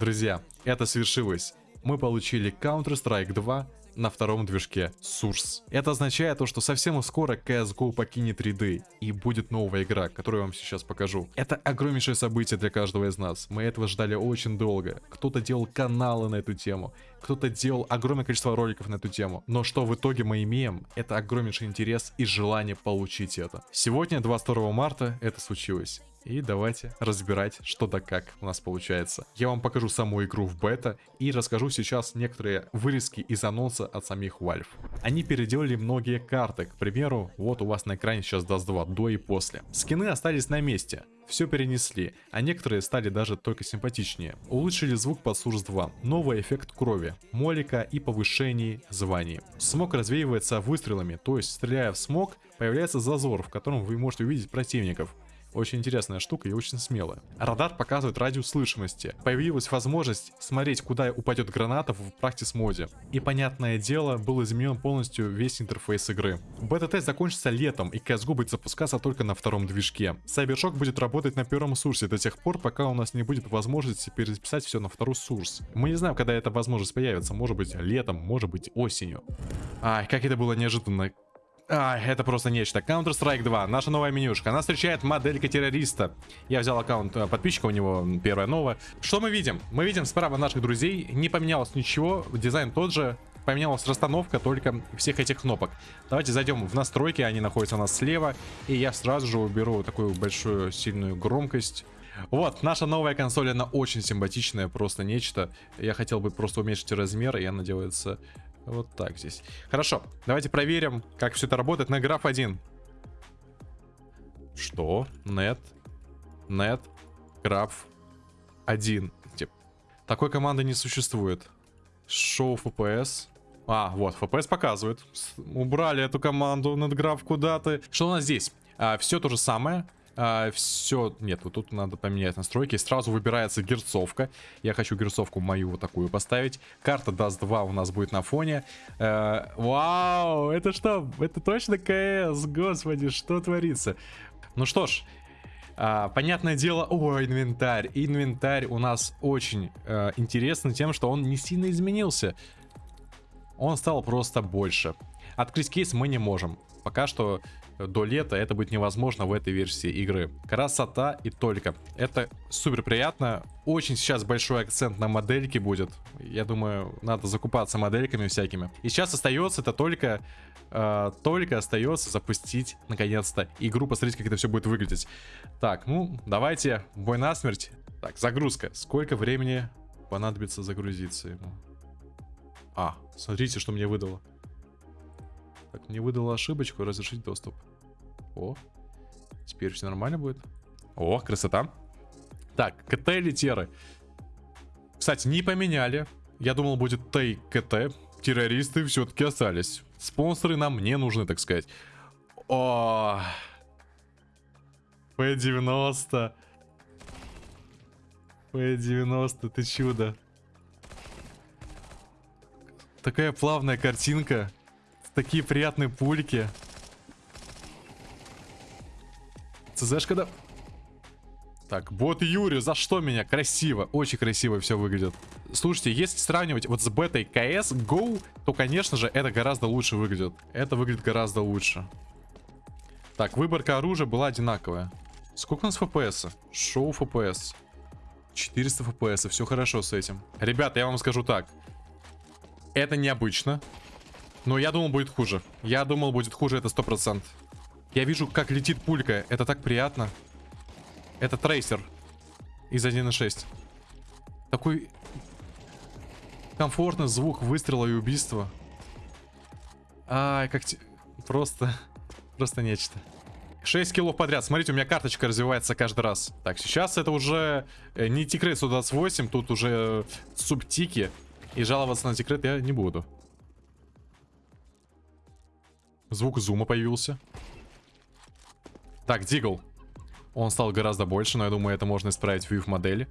Друзья, это свершилось. Мы получили Counter-Strike 2 на втором движке Source. Это означает то, что совсем скоро CSGO покинет ряды и будет новая игра, которую я вам сейчас покажу. Это огромнейшее событие для каждого из нас. Мы этого ждали очень долго. Кто-то делал каналы на эту тему, кто-то делал огромное количество роликов на эту тему. Но что в итоге мы имеем, это огромнейший интерес и желание получить это. Сегодня, 22 марта, это случилось. И давайте разбирать, что да как у нас получается. Я вам покажу саму игру в бета и расскажу сейчас некоторые вырезки из анонса от самих Valve. Они переделали многие карты, к примеру, вот у вас на экране сейчас даст 2, до и после. Скины остались на месте, все перенесли, а некоторые стали даже только симпатичнее. Улучшили звук под Source 2, новый эффект крови, молика и повышений званий. Смог развеивается выстрелами, то есть стреляя в смог, появляется зазор, в котором вы можете увидеть противников. Очень интересная штука и очень смелая. Радар показывает радиус слышимости. Появилась возможность смотреть, куда упадет граната в практис моде. И понятное дело, был изменен полностью весь интерфейс игры. Бета-тест закончится летом, и CSGO будет запускаться только на втором движке. Cybershock будет работать на первом сурсе до тех пор, пока у нас не будет возможности перезаписать все на второй сурс. Мы не знаем, когда эта возможность появится. Может быть летом, может быть осенью. Ай, как это было неожиданно. А, это просто нечто. Counter-Strike 2, наша новая менюшка. Она встречает моделька террориста. Я взял аккаунт э, подписчика, у него первая новая. Что мы видим? Мы видим справа наших друзей. Не поменялось ничего, дизайн тот же. Поменялась расстановка только всех этих кнопок. Давайте зайдем в настройки, они находятся у нас слева. И я сразу же уберу такую большую сильную громкость. Вот, наша новая консоль, она очень симпатичная, просто нечто. Я хотел бы просто уменьшить размер, и она делается вот так здесь. Хорошо, давайте проверим, как все это работает на граф 1. Что? Нет. Нет. Граф 1. Тип. Такой команды не существует. Шоу FPS. А, вот, FPS показывает. Убрали эту команду над граф куда-то. Что у нас здесь? А, все то же самое а, все, нет, вот тут надо поменять настройки. Сразу выбирается герцовка. Я хочу герцовку мою вот такую поставить. Карта даст 2 у нас будет на фоне. А, вау, это что? Это точно КС? Господи, что творится? Ну что ж, а, понятное дело, о, инвентарь. Инвентарь у нас очень а, интересный тем, что он не сильно изменился. Он стал просто больше. Открыть кейс мы не можем. Пока что до лета это будет невозможно в этой версии игры. Красота и только. Это супер приятно. Очень сейчас большой акцент на модельке будет. Я думаю, надо закупаться модельками всякими. И сейчас остается это только... Э, только остается запустить, наконец-то, игру, посмотреть, как это все будет выглядеть. Так, ну, давайте, бой насмерть. Так, загрузка. Сколько времени понадобится загрузиться ему? А, смотрите, что мне выдало. Так, мне выдала ошибочку, разрешить доступ. О, теперь все нормально будет. О, красота. Так, КТ или Теры? Кстати, не поменяли. Я думал, будет Т и КТ. Террористы все-таки остались. Спонсоры нам не нужны, так сказать. О, П-90. П-90, ты чудо. Такая плавная картинка. Такие приятные пульки. ЦЗшка, когда... Так, бот Юри, за что меня? Красиво, очень красиво все выглядит. Слушайте, если сравнивать вот с бетой CS GO, то, конечно же, это гораздо лучше выглядит. Это выглядит гораздо лучше. Так, выборка оружия была одинаковая. Сколько у нас FPS? Шоу FPS. 400 FPS, все хорошо с этим. Ребята, я вам скажу так. Это необычно. Но я думал, будет хуже. Я думал, будет хуже, это 100%. Я вижу, как летит пулька. Это так приятно. Это трейсер из 1.6. Такой комфортный звук выстрела и убийства. Ай, как... Те... Просто... Просто нечто. 6 килов подряд. Смотрите, у меня карточка развивается каждый раз. Так, сейчас это уже э, не тикрет 128, тут уже субтики. И жаловаться на тикрет я не буду. Звук зума появился. Так, Дигл. Он стал гораздо больше, но я думаю, это можно исправить в view модели.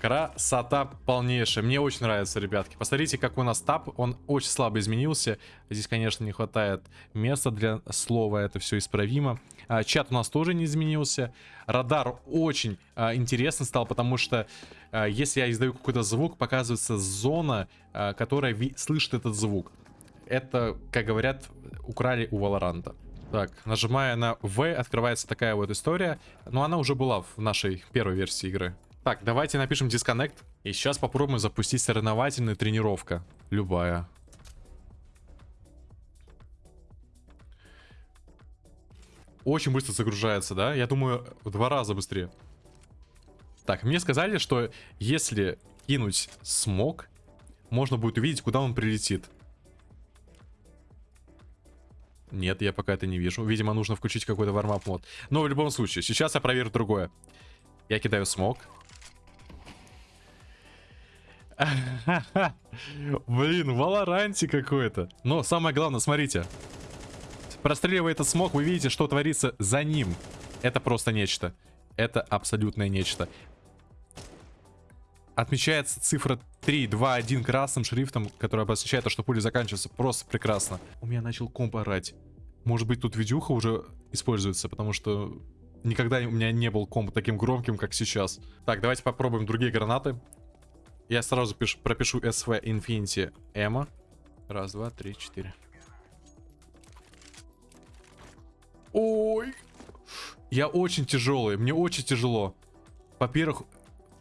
Красота полнейшая. Мне очень нравится, ребятки. Посмотрите, как у нас тап. Он очень слабо изменился. Здесь, конечно, не хватает места для слова. Это все исправимо. А, чат у нас тоже не изменился. Радар очень а, интересно стал, потому что а, если я издаю какой-то звук, показывается зона, а, которая слышит этот звук. Это, как говорят, украли у Валоранта. Так, нажимая на V, открывается такая вот история. Но она уже была в нашей первой версии игры. Так, давайте напишем disconnect. И сейчас попробуем запустить соревновательную тренировка. Любая. Очень быстро загружается, да? Я думаю, в два раза быстрее. Так, мне сказали, что если кинуть смог, можно будет увидеть, куда он прилетит. Нет, я пока это не вижу. Видимо, нужно включить какой-то вармап мод. Но в любом случае, сейчас я проверю другое. Я кидаю смог. Блин, Валоранти какой-то. Но самое главное, смотрите. Простреливая этот смог, вы видите, что творится за ним. Это просто нечто. Это абсолютное нечто. Отмечается цифра 3, 2, 1 красным шрифтом, который обозначает то, что пуля заканчивается. Просто прекрасно. У меня начал комп орать. Может быть, тут видюха уже используется, потому что никогда у меня не был комп таким громким, как сейчас. Так, давайте попробуем другие гранаты. Я сразу пишу, пропишу SV Infinity Эмма. Раз, два, три, четыре. Ой. Я очень тяжелый. Мне очень тяжело. Во-первых,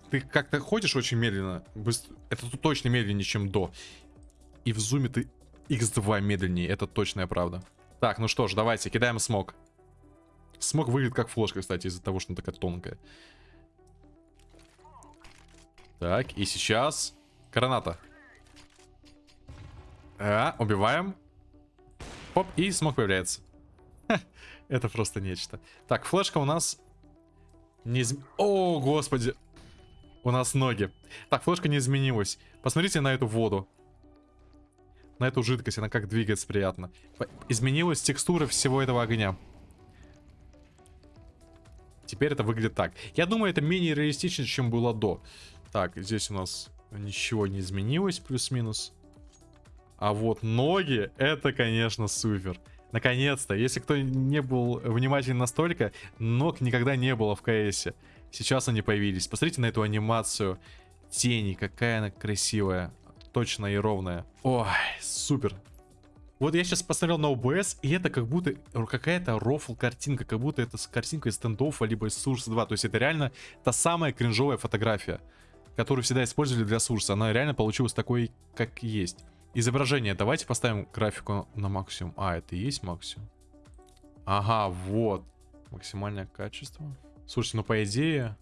ты как-то ходишь очень медленно. Это точно медленнее, чем до. И в зуме ты x2 медленнее. Это точная правда. Так, ну что ж, давайте, кидаем смог. Смог выглядит как флешка, кстати, из-за того, что она такая тонкая. Так, и сейчас... Граната. А, убиваем. Оп, и смог появляется. Ха, это просто нечто. Так, флешка у нас... Не изм... О, господи. У нас ноги. Так, флешка не изменилась. Посмотрите на эту воду. На эту жидкость, она как двигается приятно. Изменилась текстура всего этого огня. Теперь это выглядит так. Я думаю, это менее реалистично, чем было до. Так, здесь у нас ничего не изменилось, плюс-минус. А вот ноги, это, конечно, супер. Наконец-то, если кто не был внимателен настолько, ног никогда не было в КСе. Сейчас они появились. Посмотрите на эту анимацию тени, какая она красивая. Точная и ровная. Ой, супер. Вот я сейчас посмотрел на OBS, и это как будто какая-то рофл картинка, как будто это картинка из стендоффа, либо из Source 2. То есть это реально та самая кринжовая фотография которую всегда использовали для сурса. Она реально получилась такой, как есть. Изображение. Давайте поставим графику на максимум. А, это и есть максимум? Ага, вот. Максимальное качество. Слушайте, ну по идее...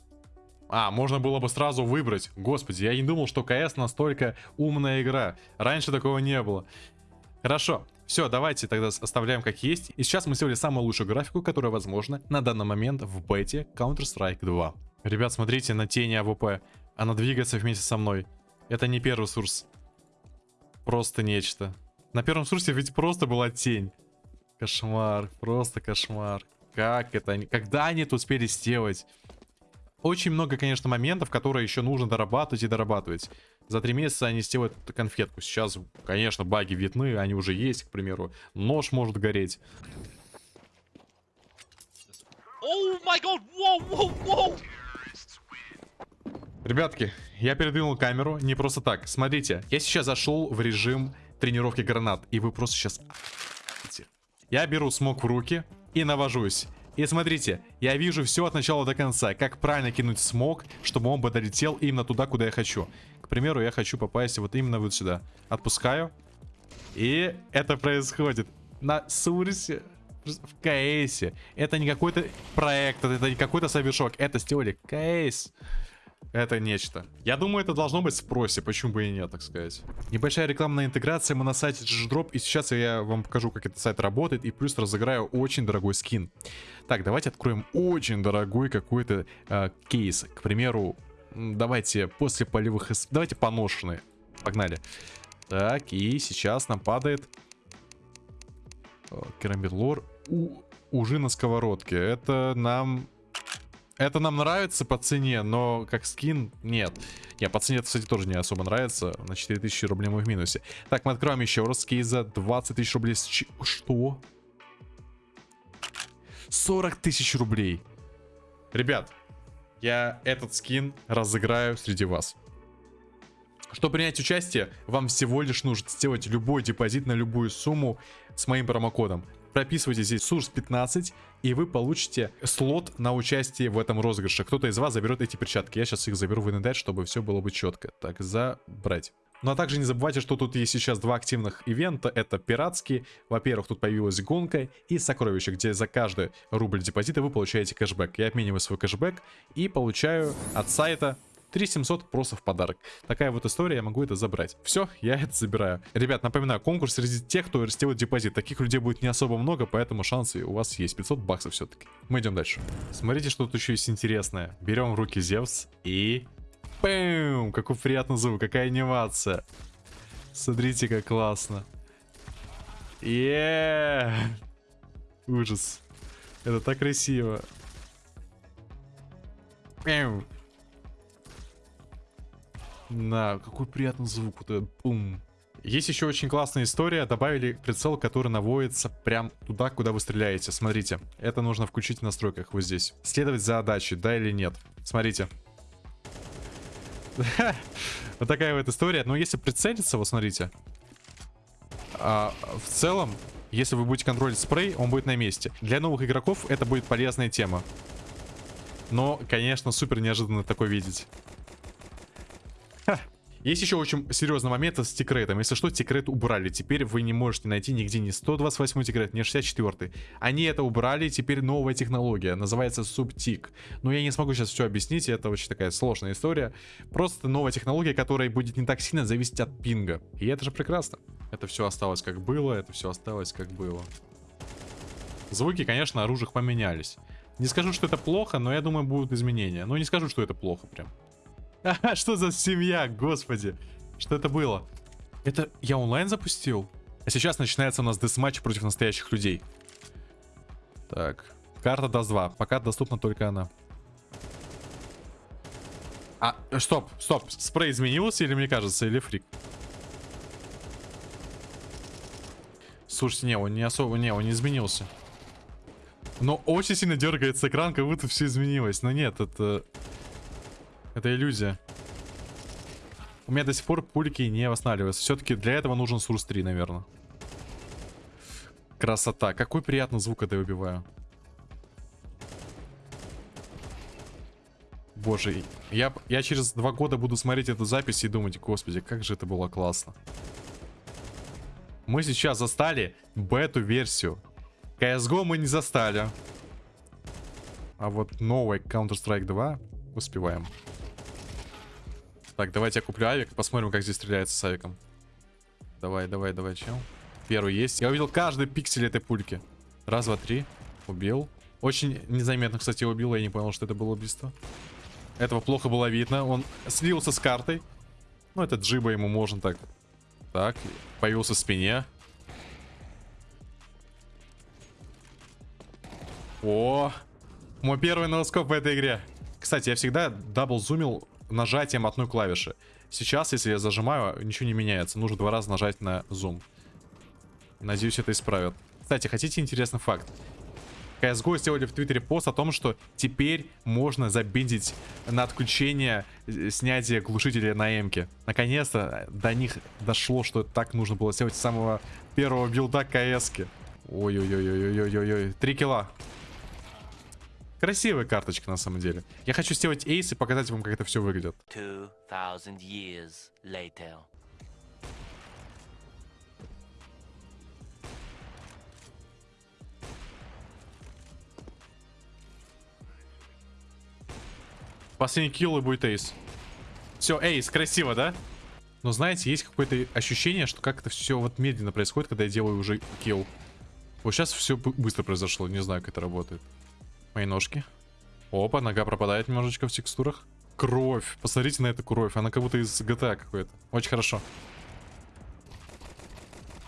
А, можно было бы сразу выбрать. Господи, я не думал, что КС настолько умная игра. Раньше такого не было. Хорошо. Все, давайте тогда оставляем как есть. И сейчас мы сделали самую лучшую графику, которая возможна на данный момент в бете Counter-Strike 2. Ребят, смотрите на тени АВП. Она двигается вместе со мной. Это не первый Source. Просто нечто. На первом Source е ведь просто была тень. Кошмар, просто кошмар. Как это? Когда они это успели сделать? Очень много, конечно, моментов, которые еще нужно дорабатывать и дорабатывать. За три месяца они сделают конфетку. Сейчас, конечно, баги видны, они уже есть, к примеру. Нож может гореть. О май гад, воу, воу, воу! Ребятки, я передвинул камеру не просто так. Смотрите, я сейчас зашел в режим тренировки гранат, и вы просто сейчас... Я беру смог в руки и навожусь. И смотрите, я вижу все от начала до конца, как правильно кинуть смог, чтобы он бы долетел именно туда, куда я хочу. К примеру, я хочу попасть вот именно вот сюда. Отпускаю. И это происходит на Сурсе в КСе. Это не какой-то проект, это не какой-то совершок. Это сделали КС. Это нечто. Я думаю, это должно быть в спросе, почему бы и нет, так сказать. Небольшая рекламная интеграция, мы на сайте GGDrop, и сейчас я вам покажу, как этот сайт работает, и плюс разыграю очень дорогой скин. Так, давайте откроем очень дорогой какой-то э, кейс. К примеру, давайте после полевых... Давайте поношенные. Погнали. Так, и сейчас нам падает... Керамбит лор. У... Ужи на сковородке. Это нам Это нам нравится по цене, но как скин нет. Не, по цене это, кстати, тоже не особо нравится. На 4000 рублей мы в минусе. Так, мы откроем еще раз кейза. 20 тысяч рублей. С. Что? 40 тысяч рублей. Ребят, я этот скин разыграю среди вас. Чтобы принять участие, вам всего лишь нужно сделать любой депозит на любую сумму с моим промокодом. Прописывайте здесь Source 15 и вы получите слот на участие в этом розыгрыше. Кто-то из вас заберет эти перчатки. Я сейчас их заберу в инвентарь, чтобы все было бы четко. Так, забрать. Ну а также не забывайте, что тут есть сейчас два активных ивента. Это пиратские. Во-первых, тут появилась гонка и сокровище, где за каждый рубль депозита вы получаете кэшбэк. Я обмениваю свой кэшбэк и получаю от сайта 3700 просто в подарок. Такая вот история, я могу это забрать. Все, я это забираю. Ребят, напоминаю, конкурс среди тех, кто сделает депозит. Таких людей будет не особо много, поэтому шансы у вас есть. 500 баксов все-таки. Мы идем дальше. Смотрите, что тут еще есть интересное. Берем в руки Зевс и... Пэм! Какой приятный звук, какая анимация. Смотрите, как классно. Еее! Ужас. Это так красиво. Пэм! Да, какой приятный звук. Вот этот бум. Есть еще очень классная история. Добавили прицел, который наводится прям туда, куда вы стреляете. Смотрите, это нужно включить в настройках вот здесь. Следовать за задачей, да или нет. Смотрите. Вот такая вот история. Но если прицелиться, вот смотрите. А, в целом, если вы будете контролить спрей, он будет на месте. Для новых игроков это будет полезная тема. Но, конечно, супер неожиданно такое видеть. Есть еще очень серьезный момент с тикретом. Если что, тикрет убрали. Теперь вы не можете найти нигде ни 128 тикрет, ни 64. Они это убрали, теперь новая технология. Называется субтик. Но я не смогу сейчас все объяснить, это очень такая сложная история. Просто новая технология, которая будет не так сильно зависеть от пинга. И это же прекрасно. Это все осталось как было, это все осталось как было. Звуки, конечно, оружиях поменялись. Не скажу, что это плохо, но я думаю, будут изменения. Но не скажу, что это плохо прям. Что за семья, господи? Что это было? Это я онлайн запустил? А сейчас начинается у нас десматч против настоящих людей. Так. Карта даст 2. Пока доступна только она. А, стоп, стоп. Спрей изменился или мне кажется, или фрик? Слушайте, не, он не особо, не, он не изменился. Но очень сильно дергается экран, как будто все изменилось. Но нет, это... Это иллюзия. У меня до сих пор пульки не восстанавливаются. Все-таки для этого нужен Сурс 3, наверное. Красота. Какой приятный звук, когда я убиваю. Боже, я, я через два года буду смотреть эту запись и думать, господи, как же это было классно. Мы сейчас застали бету-версию. CSGO мы не застали. А вот новый Counter-Strike 2 успеваем. Так, давайте я куплю авик посмотрим, как здесь стреляется с авиком. Давай, давай, давай, чел. Первый есть. Я увидел каждый пиксель этой пульки. Раз, два, три. Убил. Очень незаметно, кстати, убил. Я не понял, что это было убийство. Этого плохо было видно. Он слился с картой. Ну, это джиба ему можно так. Так, появился в спине. О, мой первый no-scope в этой игре. Кстати, я всегда double зумил нажатием одной клавиши. Сейчас, если я зажимаю, ничего не меняется. Нужно два раза нажать на зум. Надеюсь, это исправят. Кстати, хотите интересный факт? CSGO сделали в Твиттере пост о том, что теперь можно забиндить на отключение э, снятия глушителя на эмке. Наконец-то до них дошло, что так нужно было сделать с самого первого билда КС-ки. Ой-ой-ой-ой-ой-ой-ой. Три килла. Красивая карточка на самом деле. Я хочу сделать эйс и показать вам, как это все выглядит. Последний килл и будет эйс. Все, эйс, красиво, да? Но знаете, есть какое-то ощущение, что как это все вот медленно происходит, когда я делаю уже килл. Вот сейчас все быстро произошло, не знаю, как это работает. Мои ножки. Опа, нога пропадает немножечко в текстурах. Кровь. Посмотрите на эту кровь. Она как будто из GTA какой-то. Очень хорошо.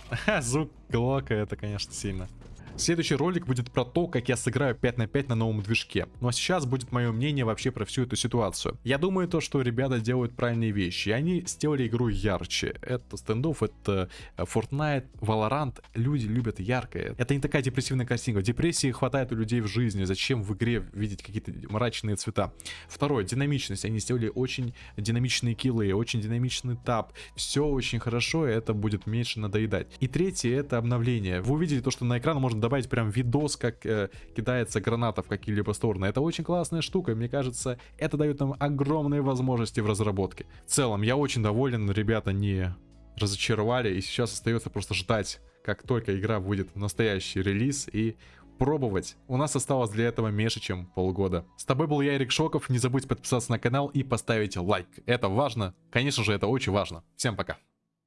Звук глока это, конечно, сильно. Следующий ролик будет про то, как я сыграю 5 на 5 на новом движке. Ну а сейчас будет мое мнение вообще про всю эту ситуацию. Я думаю то, что ребята делают правильные вещи. И они сделали игру ярче. Это стендов, это э, Fortnite, Valorant. Люди любят яркое. Это не такая депрессивная картинка. Депрессии хватает у людей в жизни. Зачем в игре видеть какие-то мрачные цвета? Второе, динамичность. Они сделали очень динамичные киллы, очень динамичный тап. Все очень хорошо, и это будет меньше надоедать. И третье, это обновление. Вы увидели то, что на экран можно добавить прям видос, как э, кидается граната в какие-либо стороны. Это очень классная штука. Мне кажется, это дает нам огромные возможности в разработке. В целом, я очень доволен. Ребята не разочаровали. И сейчас остается просто ждать, как только игра выйдет в настоящий релиз и пробовать. У нас осталось для этого меньше, чем полгода. С тобой был я, Эрик Шоков. Не забудь подписаться на канал и поставить лайк. Это важно. Конечно же, это очень важно. Всем пока.